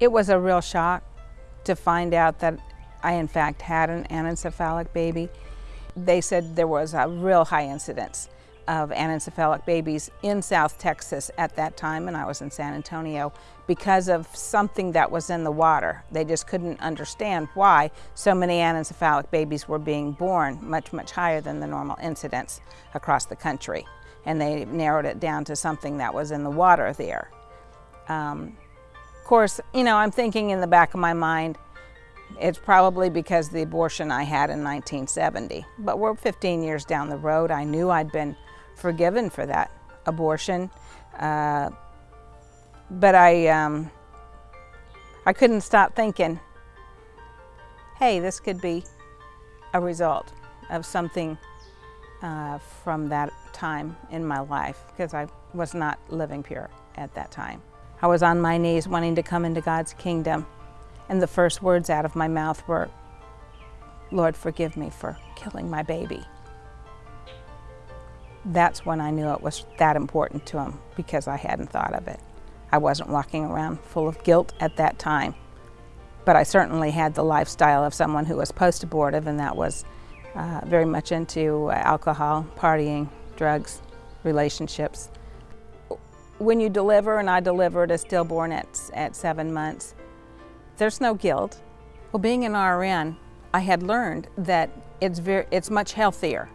It was a real shock to find out that I in fact had an anencephalic baby. They said there was a real high incidence of anencephalic babies in South Texas at that time, and I was in San Antonio, because of something that was in the water. They just couldn't understand why so many anencephalic babies were being born, much, much higher than the normal incidence across the country. And they narrowed it down to something that was in the water there. Um, of course, you know, I'm thinking in the back of my mind, it's probably because the abortion I had in 1970. But we're 15 years down the road. I knew I'd been forgiven for that abortion. Uh, but I, um, I couldn't stop thinking, hey, this could be a result of something uh, from that time in my life because I was not living pure at that time. I was on my knees wanting to come into God's kingdom and the first words out of my mouth were, Lord, forgive me for killing my baby that's when I knew it was that important to him because I hadn't thought of it. I wasn't walking around full of guilt at that time, but I certainly had the lifestyle of someone who was post-abortive and that was uh, very much into alcohol, partying, drugs, relationships. When you deliver, and I delivered a stillborn at, at seven months, there's no guilt. Well, being an RN, I had learned that it's, very, it's much healthier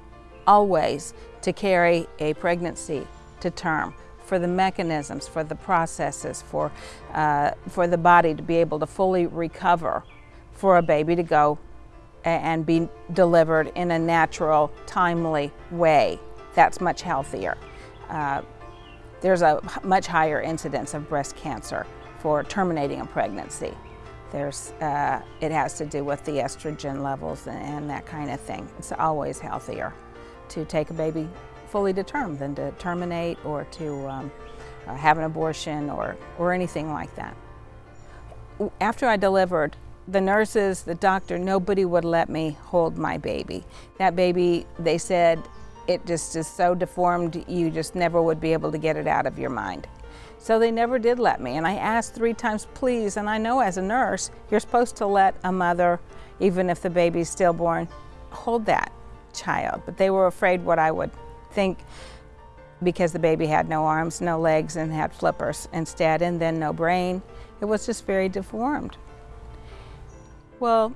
always to carry a pregnancy to term for the mechanisms, for the processes, for, uh, for the body to be able to fully recover, for a baby to go and be delivered in a natural, timely way. That's much healthier. Uh, there's a much higher incidence of breast cancer for terminating a pregnancy. There's, uh, it has to do with the estrogen levels and, and that kind of thing. It's always healthier to take a baby fully to term than to terminate or to um, uh, have an abortion or, or anything like that. After I delivered, the nurses, the doctor, nobody would let me hold my baby. That baby, they said, it just is so deformed, you just never would be able to get it out of your mind. So they never did let me. And I asked three times, please, and I know as a nurse, you're supposed to let a mother, even if the baby's stillborn, hold that child, but they were afraid what I would think because the baby had no arms, no legs, and had flippers instead, and then no brain. It was just very deformed. Well,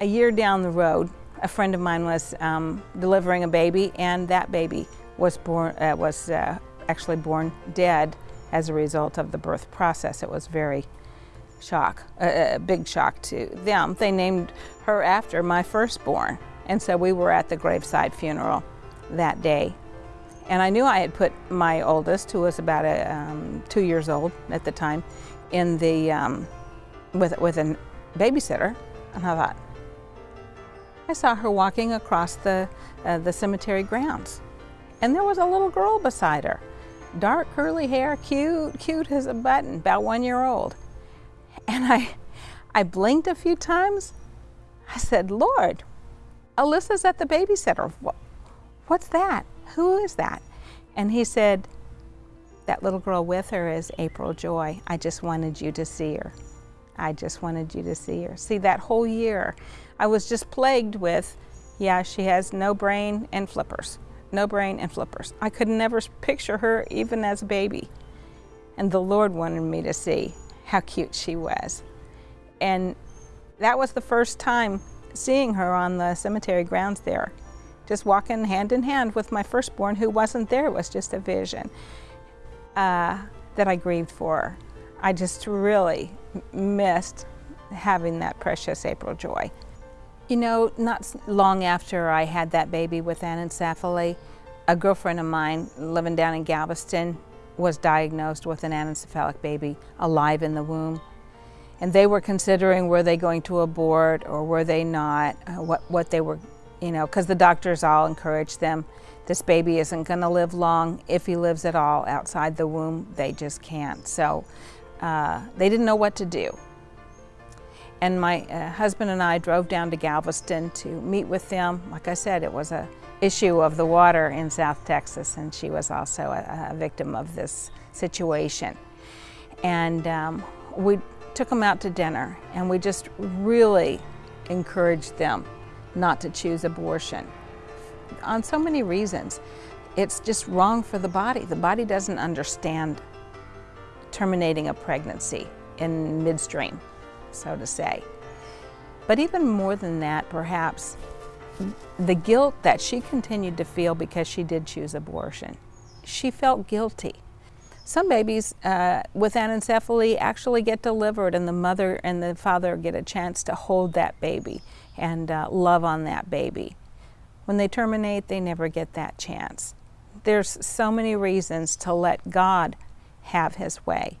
a year down the road, a friend of mine was um, delivering a baby, and that baby was born uh, was uh, actually born dead as a result of the birth process. It was very shock, a, a, big shock to them. They named her after my firstborn. And so we were at the graveside funeral that day. And I knew I had put my oldest, who was about a, um, two years old at the time, in the, um, with, with a babysitter. And I thought, I saw her walking across the, uh, the cemetery grounds. And there was a little girl beside her. Dark curly hair, cute, cute as a button, about one year old. And I, I blinked a few times. I said, Lord, Alyssa's at the babysitter. What's that? Who is that? And he said, that little girl with her is April Joy. I just wanted you to see her. I just wanted you to see her. See, that whole year, I was just plagued with, yeah, she has no brain and flippers. No brain and flippers. I could never picture her even as a baby. And the Lord wanted me to see how cute she was. And that was the first time seeing her on the cemetery grounds there. Just walking hand in hand with my firstborn who wasn't there, it was just a vision uh, that I grieved for. I just really missed having that precious April Joy. You know, not long after I had that baby with anencephaly, a girlfriend of mine living down in Galveston was diagnosed with an anencephalic baby alive in the womb. And they were considering were they going to abort or were they not, uh, what, what they were, you know, because the doctors all encouraged them, this baby isn't going to live long. If he lives at all outside the womb, they just can't. So uh, they didn't know what to do. And my uh, husband and I drove down to Galveston to meet with them. Like I said, it was a issue of the water in South Texas, and she was also a, a victim of this situation. And um, we took them out to dinner and we just really encouraged them not to choose abortion on so many reasons. It's just wrong for the body. The body doesn't understand terminating a pregnancy in midstream, so to say. But even more than that, perhaps, the guilt that she continued to feel because she did choose abortion. She felt guilty. Some babies uh, with anencephaly actually get delivered, and the mother and the father get a chance to hold that baby and uh, love on that baby. When they terminate, they never get that chance. There's so many reasons to let God have His way.